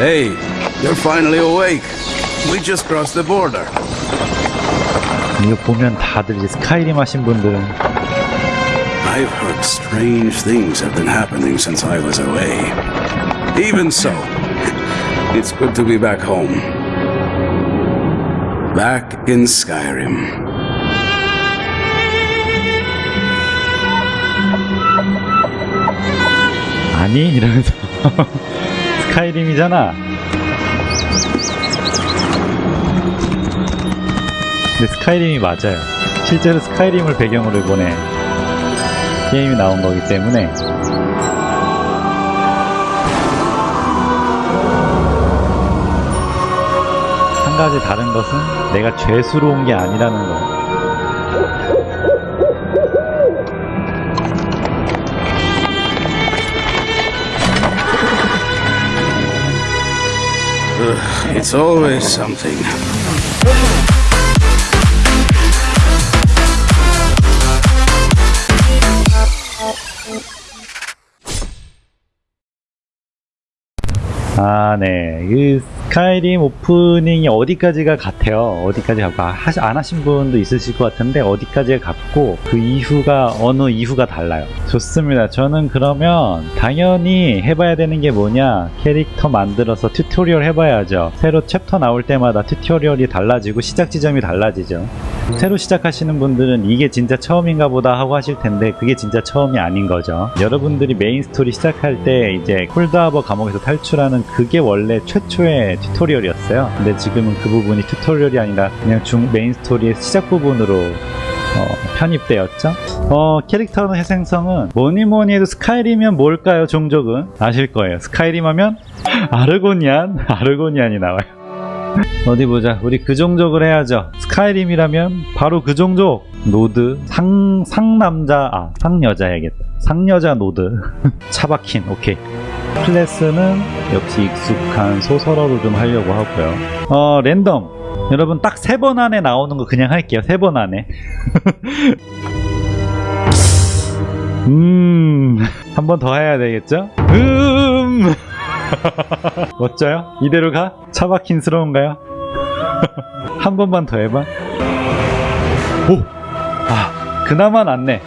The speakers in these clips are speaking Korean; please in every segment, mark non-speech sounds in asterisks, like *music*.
Hey, you're finally awake. We just crossed the border. 이거 보면 다들 이제 스카이림 하신 분들은 I've heard strange things have been happening since I was away. Even so, *laughs* it's good to be back home. Back in Skyrim. 아니 이러면서 *laughs* 스카이림이잖아. 근데 스카이림이 맞아요. 실제로 스카이림을 배경으로 이번에 게임이 나온 거기 때문에. 한 가지 다른 것은 내가 죄스러운 게 아니라는 거 it's always something. 아, 네. 그 Skyrim 오프닝이 어디까지가 같아요. 어디까지 같고, 아, 하시- 안 하신 분도 있으실 것 같은데, 어디까지가 같고, 그 이후가, 어느 이후가 달라요. 좋습니다. 저는 그러면, 당연히 해봐야 되는 게 뭐냐, 캐릭터 만들어서 튜토리얼 해봐야죠. 새로 챕터 나올 때마다 튜토리얼이 달라지고, 시작 지점이 달라지죠. 새로 시작하시는 분들은 이게 진짜 처음인가 보다 하고 하실 텐데 그게 진짜 처음이 아닌 거죠. 여러분들이 메인 스토리 시작할 때 이제 Coldharbour 감옥에서 탈출하는 그게 원래 최초의 튜토리얼이었어요. 근데 지금은 그 부분이 튜토리얼이 아니라 그냥 중 메인 스토리의 시작 부분으로 어, 편입되었죠. 어, 캐릭터 생성은 뭐니 뭐니 해도 Skyrim이면 뭘까요, 종족은? 아실 거예요. Skyrim 하면 Argonian, *laughs* Argonian이 나와요. 어디 보자. 우리 그 종족을 해야죠. Skyrim이라면 바로 그 종족. Nord 상 상남자 아 상여자 해야겠다. 상여자 Nord *laughs* 차바킨 오케이. 클래스는 역시 익숙한 소설어로 좀 하려고 하고요. 어 랜덤. 여러분 딱 세 번 안에 나오는 거 그냥 할게요. 세 번 안에. *laughs* 음. *laughs* 한 번 더 해야 되겠죠? 음. *laughs* 멋져요? 이대로 가? 차박힌스러운가요? *laughs* 한 번만 더 해봐. 오! 아, 그나마 낫네.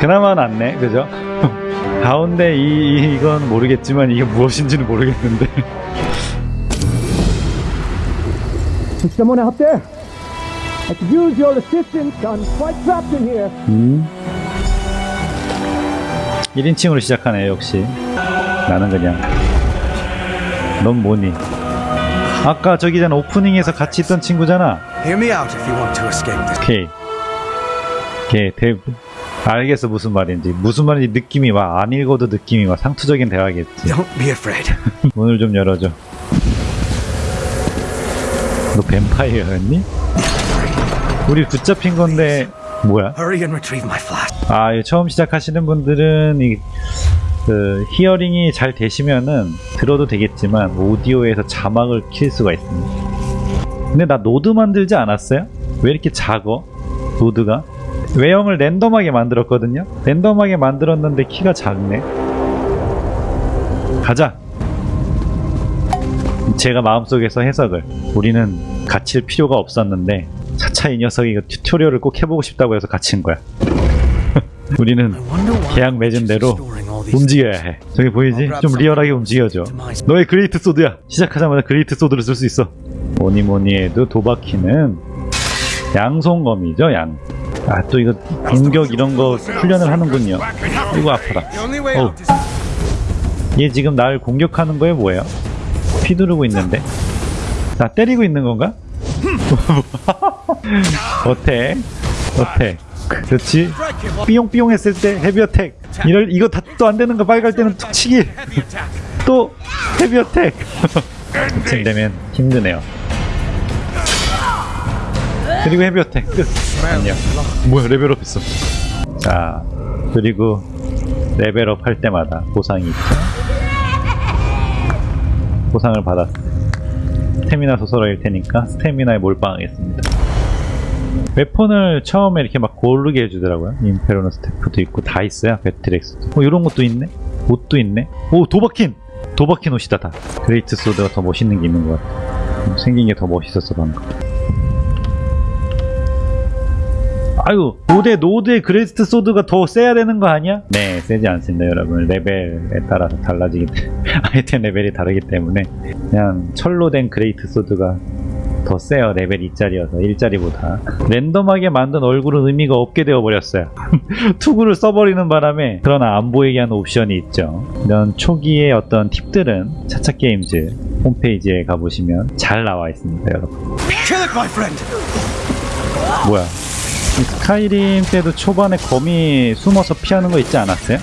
그나마 낫네. 그죠? *laughs* 가운데 이, 이- 이건 모르겠지만 이게 무엇인지는 모르겠는데. Someone out there. I could use your assistance. I'm quite trapped in here. 음. 1인칭으로 시작하네, 역시. 나는 그냥. 넌 뭐니? 아까 저기 전 오프닝에서 같이 있던 친구잖아. 오케이. 오케이. 대... 알겠어, 무슨 말인지. 무슨 말인지 느낌이 와. 안 읽어도 느낌이 와. 상투적인 대화겠지. *laughs* 문을 좀 열어줘. 너 뱀파이어였니? 우리 붙잡힌 건데, 뭐야? 아, 이 처음 시작하시는 분들은 이, 그 hearing이 잘 되시면은 들어도 되겠지만 오디오에서 자막을 킬 수가 있습니다. 근데 나 Nord 만들지 않았어요? 왜 이렇게 작어? Nord가? 외형을 랜덤하게 만들었거든요? 랜덤하게 만들었는데 키가 작네. 가자! 제가 마음속에서 해석을 우리는 갇힐 필요가 없었는데 차차 이 녀석이 이거 튜토리얼을 꼭 해보고 싶다고 해서 갇힌 거야. *laughs* 우리는 계약 맺은 대로 움직여야 해. 저기 보이지? 좀 리얼하게 움직여줘. 너의 great sword야. 시작하자마자 great sword를 쓸 수 있어. 뭐니 뭐니 해도 Dovahkiin은 양손검이죠, 양. 아, 또 이거 공격 이런 거 훈련을 하는군요. 이거 아파라. Is 얘 지금 날 공격하는 거에 뭐예요? 휘두르고 있는데? 나 때리고 있는 건가? *laughs* 어때? 어때? 그렇지? 삐용삐용 했을 때 heavy attack 이럴 이거 다 또 안 되는 거 빨갈 때는 툭 치기. *laughs* 또 heavy attack 이쯤 *laughs* 되면 힘드네요. 그리고 heavy attack 끝. 안녕. 뭐야 레벨업 했어. 자 그리고 레벨업 할 때마다 보상이 있죠. 보상을 받았어 스태미나 소설어일 테니까 스태미나에 몰빵하겠습니다 weapon을 처음에 이렇게 막 고르게 해주더라고요. inferno staff도 있고 다 있어요. battle axe도. 어, 이런 것도 있네. 옷도 있네. 오 Dovahkiin. 도박해 놓으시다 다 great sword가 더 멋있는 게 있는 것 같아 생긴 게 더 멋있었어 방금 아유 노대 노대 great sword가 더 세야 되는 거 아니야? 네 세지 않습니다 여러분 레벨에 따라서 달라지기 때문에 아이템 *laughs* 레벨이 다르기 때문에 그냥 철로 된 great sword가 더 세요 레벨 2짜리여서 1짜리보다. 랜덤하게 만든 얼굴은 의미가 없게 되어버렸어요. *laughs* 투구를 써버리는 바람에 그러나 안 보이게 하는 옵션이 있죠. 이런 초기의 어떤 팁들은 차차게임즈 홈페이지에 가보시면 잘 나와 있습니다 여러분! 뭐야? 이 Skyrim 때도 초반에 거미 숨어서 피하는 거 있지 않았어요?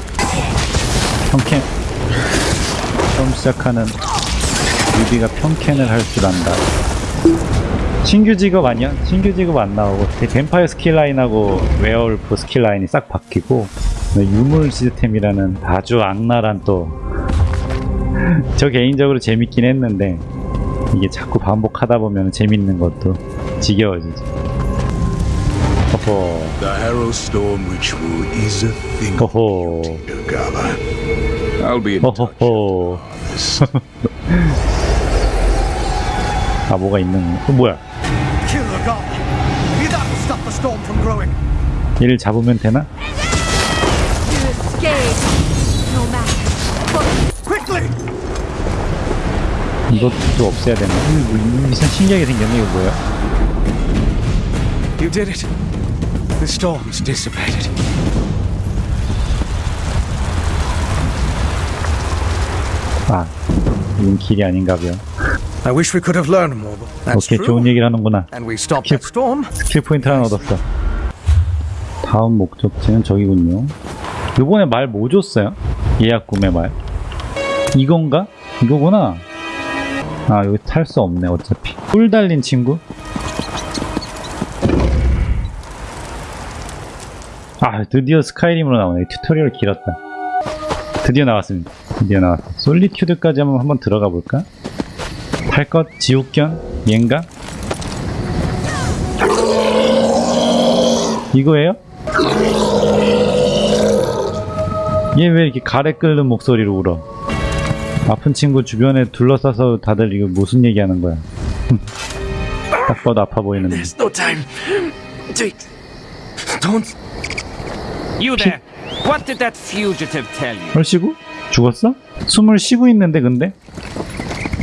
평캔. 처음 시작하는 newbie가 평캔을 할 줄 안다 신규 직업 아니야? 신규 직업 안 나오고 대- 뱀파이어 skill line하고 werewolf skill line이 싹 바뀌고 유물 시스템이라는 아주 악랄한 또 *laughs* 저 개인적으로 재밌긴 했는데 이게 자꾸 반복하다 보면 재밌는 것도 지겨워지죠 허허 The Harrow Storm ritual is a thing 허허 to gather. I'll be in touch. 허허허 This. *laughs* *laughs* 아 뭐가 있는 거 뭐야. 얘를 잡으면 되나? 이것도 없애야 되나? 뭐 이상 신기하게 생겼네 이거 뭐야? You did it. The storm's dissipated. 아 이건 길이 아닌가벼 I wish we could have learned more, but that's 오케이 true. 좋은 얘기를 하는구나 And we stopped Keep- that storm. 스킬 포인트 하나 얻었어 다음 목적지는 저기군요 요번에 말 뭐 줬어요? 예약 구매 말 이건가? 이거구나 아 여기 탈 수 없네 어차피 뿔 달린 친구? 아 드디어 Skyrim으로 나오네 튜토리얼 길었다 드디어 나왔습니다 드디어 나왔어 Solitude까지 한번 한번 들어가 볼까? 탈것 지옥견? 얘인가? 이거예요? 얘 왜 이렇게 가래 끓는 목소리로 울어? 아픈 친구 주변에 둘러싸서 다들 이거 무슨 얘기하는 거야? *laughs* 딱 봐도 아파 보이는데. There's no time. Take. Don't. You there! What did that fugitive tell you? 헐 쉬고? 죽었어? 숨을 쉬고 있는데 근데?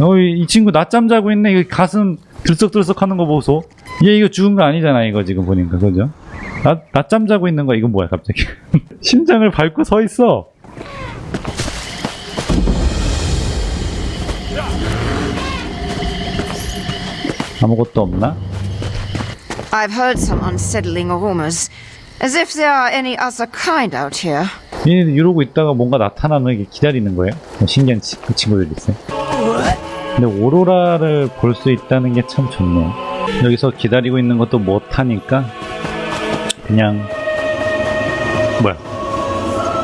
어, 이, 이 친구 낮잠 자고 있네. 이거 가슴 들썩들썩 하는 거 보소. 얘 이거 죽은 거 아니잖아 이거 지금 보니까 그죠? 낮, 낮잠 자고 있는 거 이거 뭐야 갑자기? *laughs* 심장을 밟고 서 있어. 아무것도 없나? I've heard some unsettling rumors. As if there are any other kind out here. 얘네들 이러고 있다가 뭔가 나타나는 게 기다리는 거예요? 뭐 신기한 치, 그 친구들 있어요. 근데 오로라를 볼 수 있다는 게 참 좋네요. 여기서 기다리고 있는 것도 못하니까 그냥 뭐야?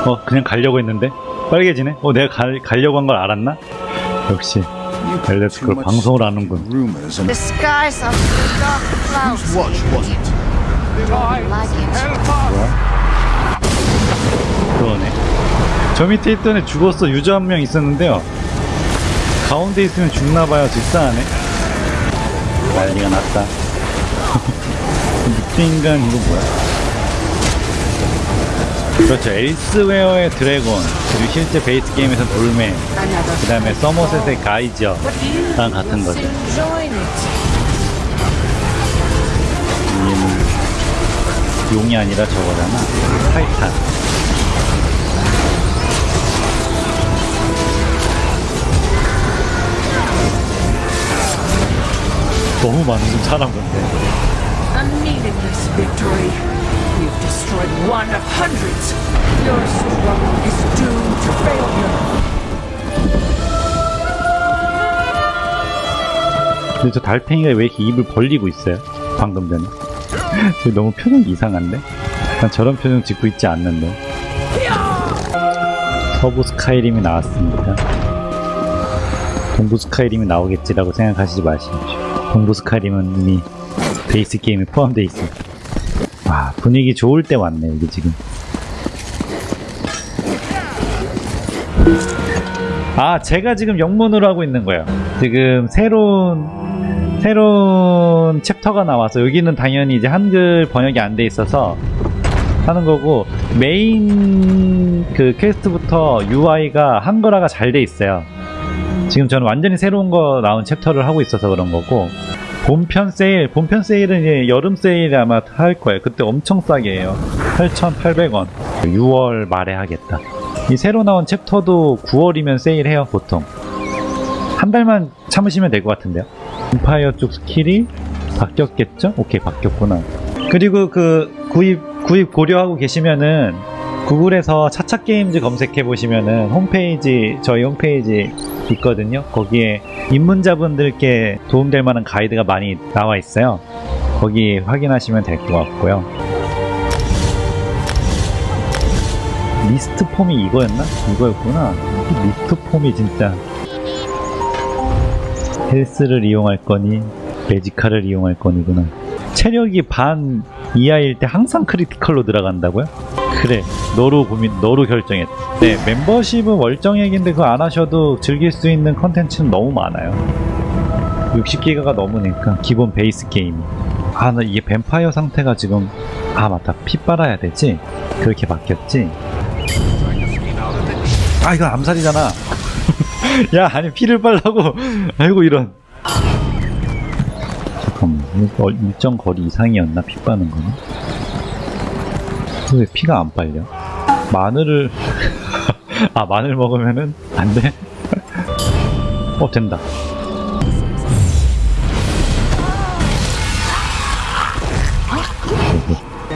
어 그냥 가려고 했는데 빨개지네. 어 내가 갈, 가려고 한 걸 알았나? 역시 too 그걸 방송을 stock in 하는군. Rumors and The skies are full of dark clouds. whose watch was it? Don't like it. 그러네. 저 밑에 있던 애 죽었어. 유저 한 명 있었는데요. 가운데 있으면 죽나봐요. 집사하네. 난리가 났다. *laughs* 늑대인간 이거 뭐야? 그렇죠. 엘스웨어의 드래곤, 그리고 실제 베이스 게임에서 Another 그 다음에 서머셋의 가이저랑 같은 거죠. 얘는 용이 아니라 저거잖아. 타이탄. 너무 많은 사람 건데. A meaningless victory. You've destroyed one of hundreds. Your struggle is doomed to failure. 근데 저 달팽이가 왜 이렇게 입을 벌리고 있어요? 방금 전에. *laughs* 저 너무 표정이 이상한데? 난 저런 표정 짓고 있지 않는데. 서부 스카이림이 나왔습니다. 동부 스카이림이 나오겠지라고 생각하시지 마십시오. 동부 스카이림은 이미 베이스 게임에 포함되어 있어요. 와, 분위기 좋을 때 왔네, 이게 지금. 아 제가 지금 영문으로 하고 있는 거예요 지금 새로운 새로운 챕터가 나와서 여기는 당연히 이제 한글 번역이 안 돼 있어서 하는 거고 메인 그 퀘스트부터 UI가 한글화가 잘 돼 있어요 지금 저는 완전히 새로운 거 나온 챕터를 하고 있어서 그런 거고 본편 세일 본편 세일은 이제 여름 세일 아마 할 거예요. 그때 엄청 싸게 해요. 8,800원. 6월 말에 하겠다. 이 새로 나온 챕터도 9월이면 세일해요 보통. 한 달만 참으시면 될 것 같은데요? 뱀파이어 쪽 스킬이 바뀌었겠죠? 오케이 바뀌었구나. 그리고 그 구입 구입 고려하고 계시면은 구글에서 차차 게임즈 검색해 보시면은 홈페이지 저희 홈페이지 있거든요. 거기에 입문자분들께 도움될 만한 가이드가 많이 나와 있어요. 거기 확인하시면 될 것 같고요. Mist Form이 이거였나? 이거였구나. Mist Form이 진짜 health를 이용할 거니 Magicka를 이용할 거니구나. 체력이 반 이하일 때 항상 critical로 들어간다고요? 그래 너로 고민 너로 결정했. 네 멤버십은 월정액인데 그거 안 하셔도 즐길 수 있는 컨텐츠는 너무 많아요. 60기가가 넘으니까 기본 베이스 게임이. 아 나 이게 뱀파이어 상태가 지금 아 맞다. 피 빨아야 되지? 그렇게 바뀌었지? 아 이거 암살이잖아. *laughs* 야 아니 피를 빨라고. *laughs* 아이고 이런. 잠깐만 이거 일정 거리 이상이었나 피 빠는 거는 왜 피가 안 빨려? 마늘을 *laughs* 아 마늘 먹으면은 안 돼? *laughs* 어 된다.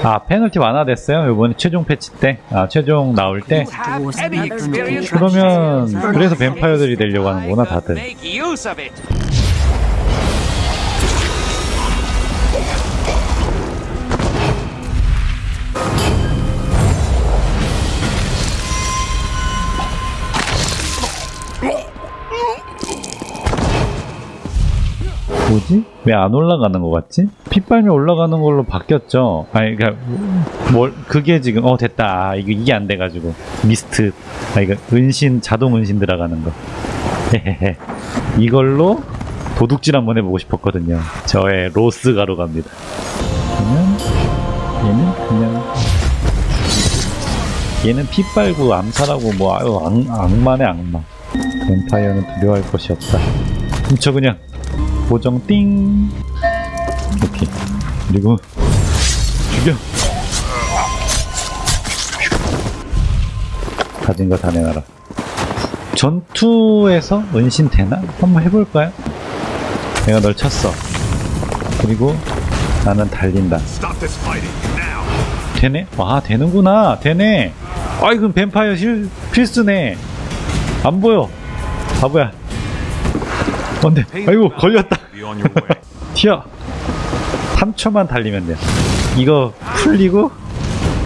아 페널티 완화됐어요 이번에 최종 패치 때아 최종 나올 때 그러면 그래서 뱀파이어들이 되려고 하는구나 다들 뭐지? 왜 안 올라가는 것 같지? 핏발이 올라가는 걸로 바뀌었죠. 아니, 그니까, 뭘, 그게 지금, 어, 됐다. 아, 이거, 이게 안 돼가지고. 미스트. 아, 이거, 은신, 자동 은신 들어가는 거. 이걸로 도둑질 한번 해보고 싶었거든요. 저의 로스 가로 갑니다. 그러면, 얘는 그냥, 얘는 피 빨고 암살하고 뭐, 아유, 악, 악마네, 악마. 뱀파이어는 두려워할 것이 없다. 훔쳐 그냥. 보정 띵. 오케이 그리고 죽여. 가진 거 다 내놔라. 전투에서 은신 되나? 한번 해볼까요? 내가 널 쳤어. 그리고 나는 달린다. 되네? 와 되는구나. 되네. 아이 그럼 뱀파이어 실, 필수네. 안 보여. 바보야 안돼 아이고 걸렸다. *laughs* 튀어. 3초만 달리면 돼요. 이거 풀리고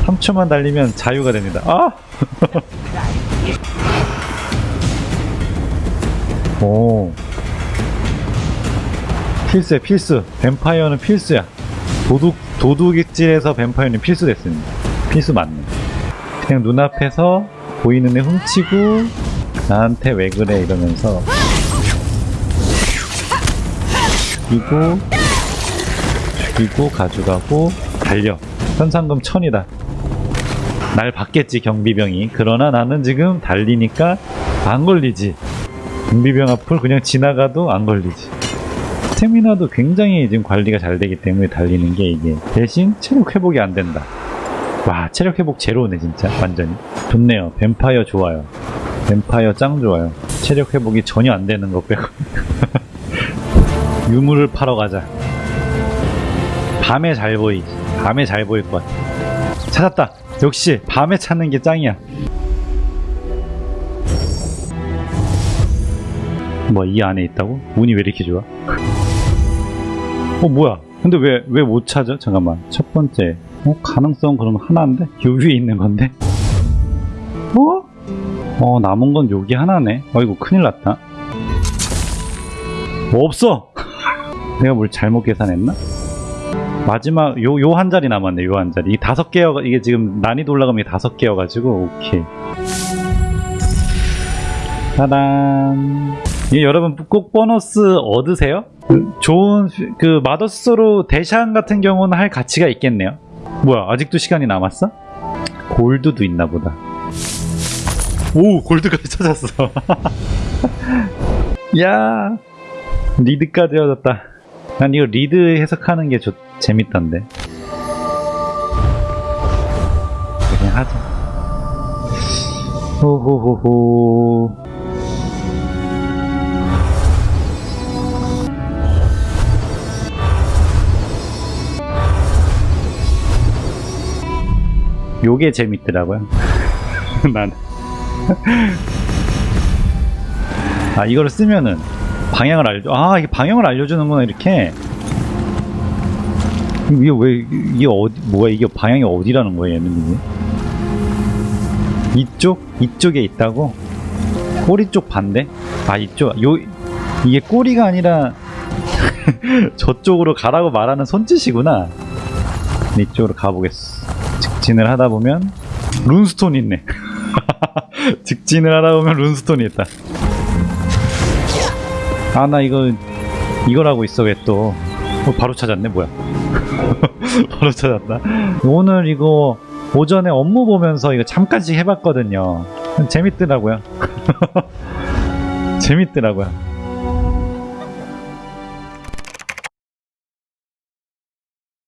3초만 달리면 자유가 됩니다. 아! *laughs* 오. 필수야 필수. 뱀파이어는 필수야. 도둑 도둑질에서 뱀파이어는 필수 됐습니다. 필수 맞네. 그냥 눈앞에서 보이는 애 훔치고 나한테 왜 그래 이러면서 죽이고 죽이고 가져가고 달려. 현상금 천이다. 날 받겠지 경비병이. 그러나 나는 지금 달리니까 안 걸리지. 경비병 앞을 그냥 지나가도 안 걸리지. 스태미나도 굉장히 지금 관리가 잘 되기 때문에 달리는 게 이게 대신 체력 회복이 안 된다. 와 체력 회복 제로네 진짜. 완전히. 좋네요. 뱀파이어 좋아요. 뱀파이어 짱 좋아요. 체력 회복이 전혀 안 되는 거 빼고 *laughs* 유물을 팔러 가자. 밤에 잘 보이지. 밤에 잘 보일 것 같아. 찾았다. 역시 밤에 찾는 게 짱이야. 뭐 이 안에 있다고? 운이 왜 이렇게 좋아? 어 뭐야? 근데 왜 왜 못 찾아? 잠깐만. 첫 번째. 어 가능성 그럼 하나인데? 요 위에 있는 건데? 어? 어 남은 건 여기 하나네. 어이구 큰일 났다. 뭐 없어. 내가 뭘 잘못 계산했나? 마지막 요 요 한 자리 남았네 요 한 자리 이 다섯 개여 이게 지금 난이도 올라가면 이게 다섯 개여 가지고 오케이 짜란. 이 여러분 꼭 보너스 얻으세요? 그 좋은 그 Mother's Sorrow Deshaan 같은 경우는 할 가치가 있겠네요. 뭐야 아직도 시간이 남았어? gold도 있나 보다. 오 gold까지 찾았어. *laughs* 야 lead까지 얻었다. 난 이거 lead 해석하는 게 좋, 재밌던데. 그냥 하자. 호호호호. 요게 재밌더라고요. *laughs* 난. *laughs* 아, 이거를 쓰면은 방향을 알려, 아, 이게 방향을 알려주는구나, 이렇게. 이게 왜, 이게 어디, 뭐야, 이게 방향이 어디라는 거예요, 얘는 이게? 이쪽? 이쪽에 있다고? 꼬리 쪽 반대? 아, 이쪽, 요, 이게 꼬리가 아니라 *laughs* 저쪽으로 가라고 말하는 손짓이구나. 이쪽으로 가보겠어. 직진을 하다 보면 룬스톤 있네. *laughs* 직진을 하다 보면 룬스톤이 있다. 아 나 이거 이걸 하고 있어 왜 또? 어, 바로 찾았네 뭐야? *laughs* 바로 찾았다. 오늘 이거 오전에 업무 보면서 이거 잠깐씩 해봤거든요. 재밌더라고요. *laughs* 재밌더라고요.